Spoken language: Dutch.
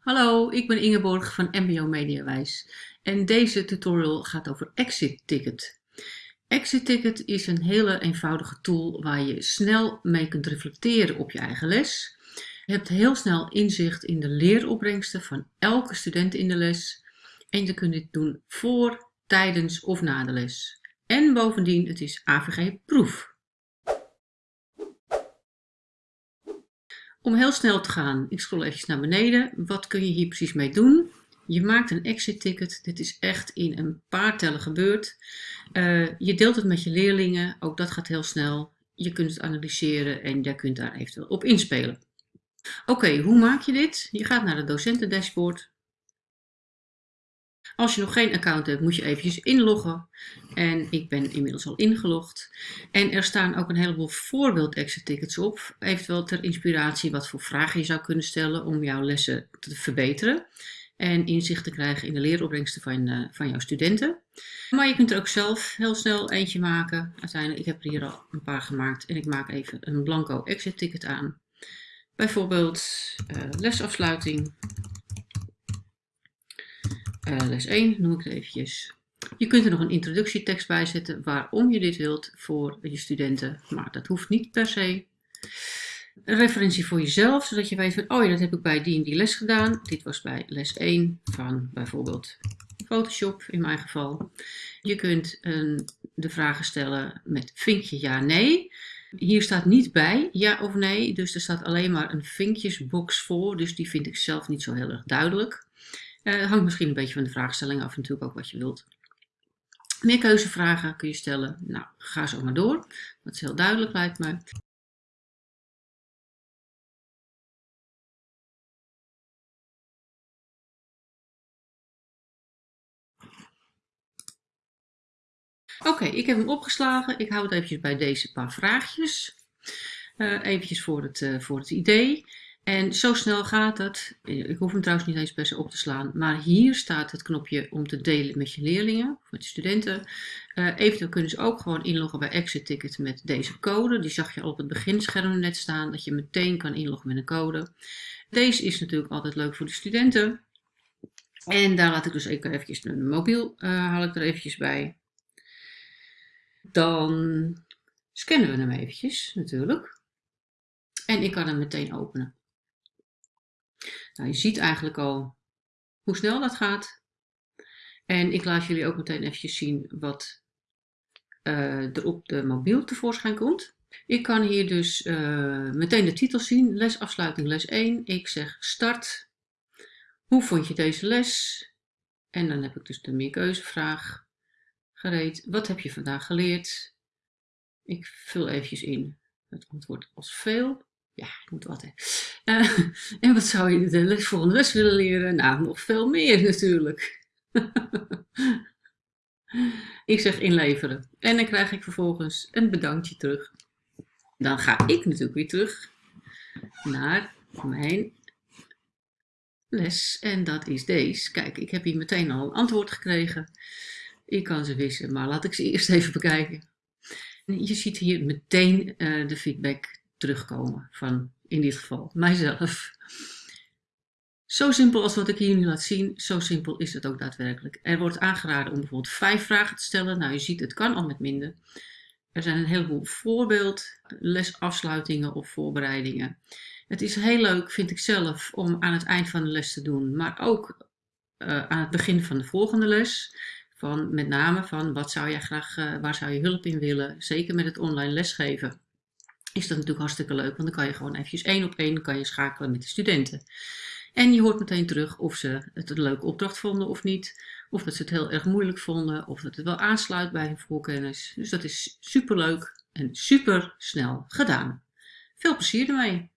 Hallo, ik ben Ingeborg van MBO Mediawijs en deze tutorial gaat over Exit Ticket. Exit Ticket is een hele eenvoudige tool waar je snel mee kunt reflecteren op je eigen les. Je hebt heel snel inzicht in de leeropbrengsten van elke student in de les en je kunt dit doen voor, tijdens of na de les. En bovendien, het is AVG Om heel snel te gaan, ik scroll even naar beneden. Wat kun je hier precies mee doen? Je maakt een exit ticket. Dit is echt in een paar tellen gebeurd. Uh, je deelt het met je leerlingen. Ook dat gaat heel snel. Je kunt het analyseren en je kunt daar eventueel op inspelen. Oké, hoe maak je dit? Je gaat naar het docentendashboard. Als je nog geen account hebt, moet je eventjes inloggen. En ik ben inmiddels al ingelogd. En er staan ook een heleboel voorbeeld exit tickets op. Eventueel ter inspiratie wat voor vragen je zou kunnen stellen om jouw lessen te verbeteren. En inzicht te krijgen in de leeropbrengsten van, uh, van jouw studenten. Maar je kunt er ook zelf heel snel eentje maken. Uiteindelijk, ik heb er hier al een paar gemaakt. En ik maak even een blanco exit ticket aan. Bijvoorbeeld uh, lesafsluiting uh, les 1 noem ik het eventjes. Je kunt er nog een introductietekst bij zetten waarom je dit wilt voor je studenten, maar dat hoeft niet per se. Een referentie voor jezelf, zodat je weet van, oh ja, dat heb ik bij die en die les gedaan. Dit was bij les 1 van bijvoorbeeld Photoshop in mijn geval. Je kunt de vragen stellen met vinkje ja, nee. Hier staat niet bij ja of nee, dus er staat alleen maar een vinkjesbox voor, dus die vind ik zelf niet zo heel erg duidelijk. Uh, hangt misschien een beetje van de vraagstelling af natuurlijk ook wat je wilt. Meer keuzevragen kun je stellen. Nou, ga zo maar door. Dat is heel duidelijk lijkt me. Oké, ik heb hem opgeslagen. Ik hou het eventjes bij deze paar vraagjes. Uh, eventjes voor het, uh, voor het idee. En zo snel gaat het. Ik hoef hem trouwens niet eens per se op te slaan. Maar hier staat het knopje om te delen met je leerlingen, met je studenten. Uh, eventueel kunnen ze ook gewoon inloggen bij Exit Ticket met deze code. Die zag je al op het beginscherm net staan, dat je meteen kan inloggen met een code. Deze is natuurlijk altijd leuk voor de studenten. En daar laat ik dus even eventjes een mobiel, uh, haal ik er eventjes bij. Dan scannen we hem eventjes natuurlijk. En ik kan hem meteen openen. Nou, je ziet eigenlijk al hoe snel dat gaat. En ik laat jullie ook meteen eventjes zien wat uh, er op de mobiel tevoorschijn komt. Ik kan hier dus uh, meteen de titel zien, lesafsluiting les 1. Ik zeg start. Hoe vond je deze les? En dan heb ik dus de meerkeuzevraag gereed. Wat heb je vandaag geleerd? Ik vul eventjes in het antwoord als veel. Ja, ik moet wat. Hè. Uh, en wat zou je de les, volgende les willen leren? Nou, nog veel meer natuurlijk. ik zeg inleveren. En dan krijg ik vervolgens een bedankje terug. Dan ga ik natuurlijk weer terug naar mijn les. En dat is deze. Kijk, ik heb hier meteen al een antwoord gekregen. Ik kan ze wissen, maar laat ik ze eerst even bekijken. Je ziet hier meteen uh, de feedback terugkomen van, in dit geval, mijzelf. Zo simpel als wat ik hier nu laat zien, zo simpel is het ook daadwerkelijk. Er wordt aangeraden om bijvoorbeeld vijf vragen te stellen. Nou, je ziet, het kan al met minder. Er zijn een heleboel voorbeeld, lesafsluitingen of voorbereidingen. Het is heel leuk, vind ik zelf, om aan het eind van de les te doen, maar ook uh, aan het begin van de volgende les. Van, met name van wat zou jij graag, uh, waar zou je hulp in willen, zeker met het online lesgeven is dat natuurlijk hartstikke leuk, want dan kan je gewoon eventjes één op één kan je schakelen met de studenten. En je hoort meteen terug of ze het een leuke opdracht vonden of niet, of dat ze het heel erg moeilijk vonden, of dat het wel aansluit bij hun voorkennis. Dus dat is super leuk en super snel gedaan. Veel plezier ermee!